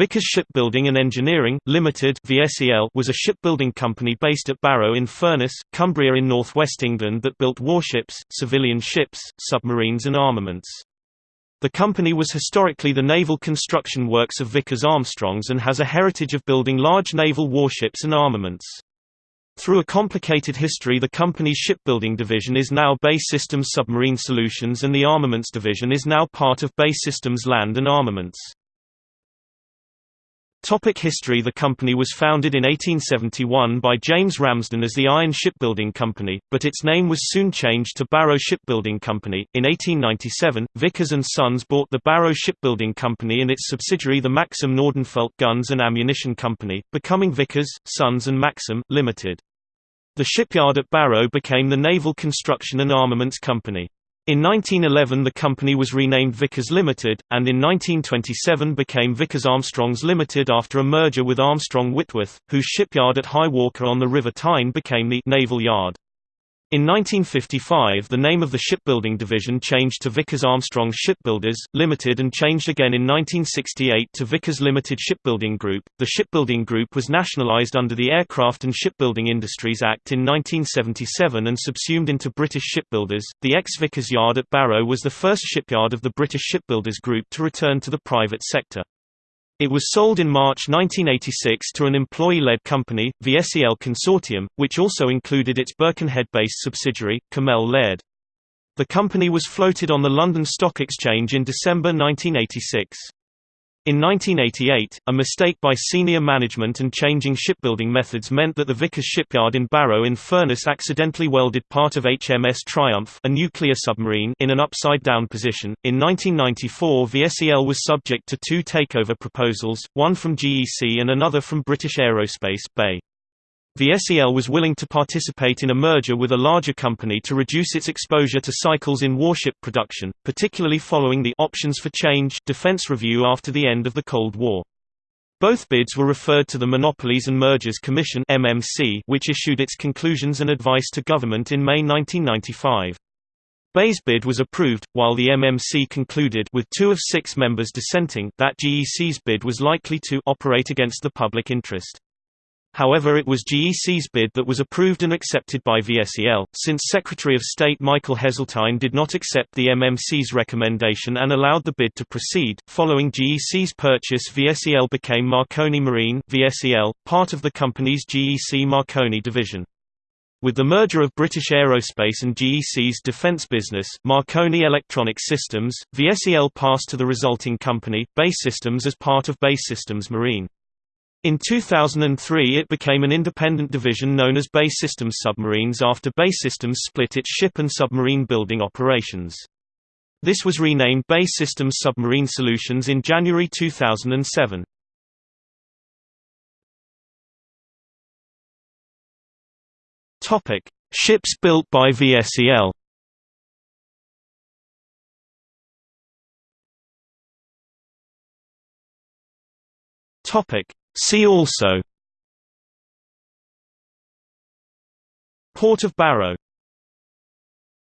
Vickers Shipbuilding and Engineering, Limited (VSEL) was a shipbuilding company based at Barrow in Furness, Cumbria in northwest England that built warships, civilian ships, submarines and armaments. The company was historically the naval construction works of Vickers Armstrongs and has a heritage of building large naval warships and armaments. Through a complicated history the company's shipbuilding division is now BAE Systems Submarine Solutions and the armaments division is now part of BAE Systems Land and Armaments. Topic history The company was founded in 1871 by James Ramsden as the Iron Shipbuilding Company, but its name was soon changed to Barrow Shipbuilding Company. In 1897, Vickers and Sons bought the Barrow Shipbuilding Company and its subsidiary the Maxim Nordenfelt Guns and Ammunition Company, becoming Vickers, Sons and Maxim, Limited. The shipyard at Barrow became the Naval Construction and Armaments Company. In 1911 the company was renamed Vickers Limited, and in 1927 became Vickers Armstrongs Limited after a merger with Armstrong Whitworth, whose shipyard at High Walker on the River Tyne became the Naval Yard. In 1955 the name of the shipbuilding division changed to Vickers Armstrong Shipbuilders, Limited and changed again in 1968 to Vickers Limited Shipbuilding Group. The shipbuilding group was nationalised under the Aircraft and Shipbuilding Industries Act in 1977 and subsumed into British Shipbuilders. The ex-Vickers Yard at Barrow was the first shipyard of the British Shipbuilders Group to return to the private sector. It was sold in March 1986 to an employee-led company, VSEL Consortium, which also included its Birkenhead-based subsidiary, Cammell Laird. The company was floated on the London Stock Exchange in December 1986. In 1988, a mistake by senior management and changing shipbuilding methods meant that the Vickers shipyard in Barrow in Furness accidentally welded part of HMS Triumph a nuclear submarine in an upside-down position. In 1994 VSEL was subject to two takeover proposals, one from GEC and another from British Aerospace BAE. SEL was willing to participate in a merger with a larger company to reduce its exposure to cycles in warship production, particularly following the Options for Change defense review after the end of the Cold War. Both bids were referred to the Monopolies and Mergers Commission (MMC), which issued its conclusions and advice to government in May 1995. BAE's bid was approved, while the MMC concluded with two of six members dissenting that GEC's bid was likely to operate against the public interest. However it was GEC's bid that was approved and accepted by VSEL, since Secretary of State Michael Heseltine did not accept the MMC's recommendation and allowed the bid to proceed. Following GEC's purchase VSEL became Marconi Marine VSEL, part of the company's GEC Marconi division. With the merger of British Aerospace and GEC's defence business, Marconi Electronic Systems, VSEL passed to the resulting company, BAE Systems as part of BAE Systems Marine. In 2003 it became an independent division known as BAE Systems Submarines after BAE Systems split its ship and submarine building operations. This was renamed BAE Systems Submarine Solutions in January 2007. Topic: Ships built by VSEL. Topic: See also. Port of Barrow